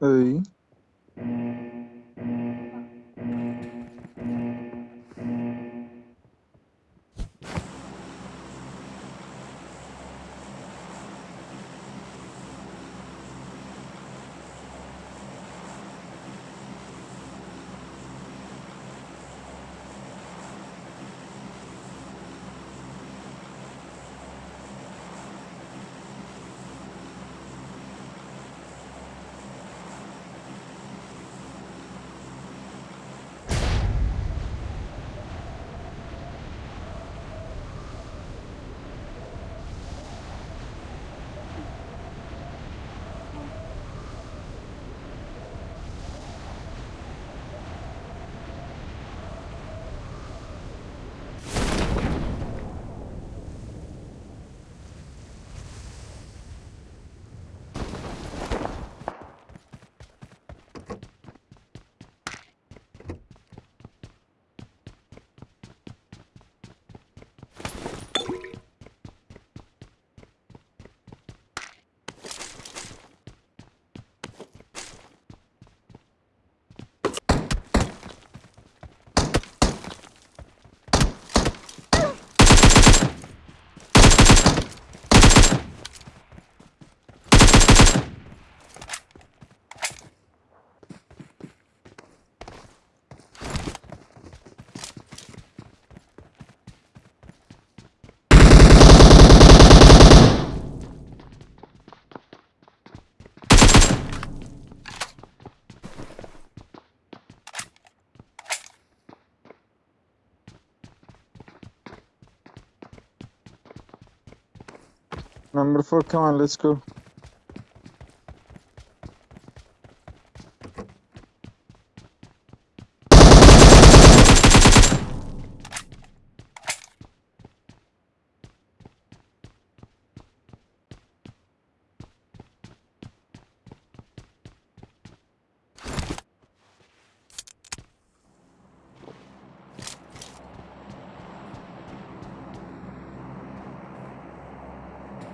Oi. Number four, come on, let's go.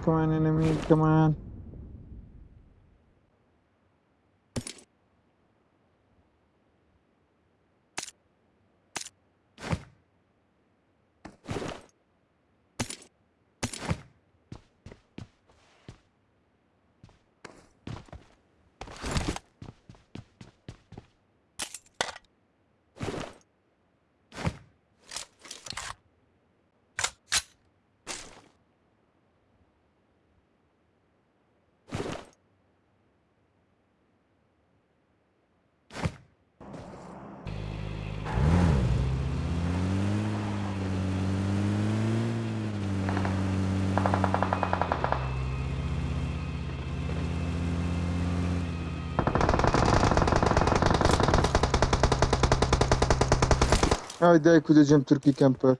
come on, enemy, come on. Haydi hocam Türkiye Camper.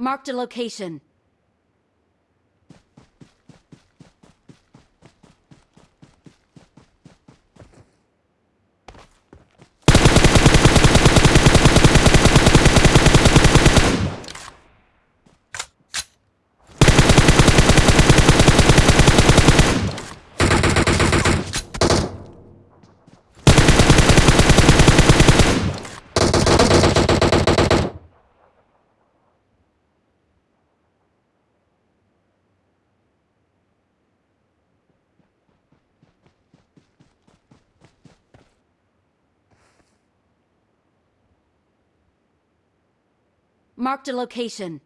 Marked a location. Marked a location.